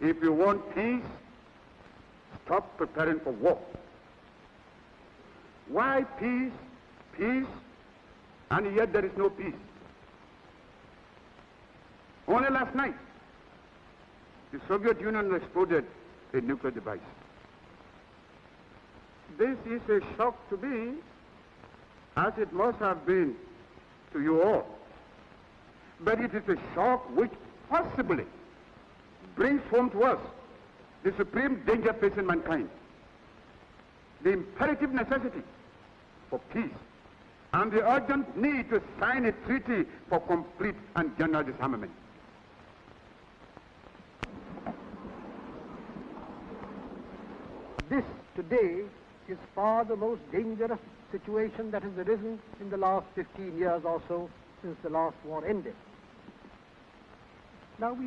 If you want peace, stop preparing for war. Why peace, peace, and yet there is no peace? Only last night, the Soviet Union exploded a nuclear device. This is a shock to me, as it must have been to you all. But it is a shock which possibly brings home to us the supreme danger facing mankind, the imperative necessity for peace, and the urgent need to sign a treaty for complete and general disarmament. This today is far the most dangerous situation that has arisen in the last 15 years or so since the last war ended. Now we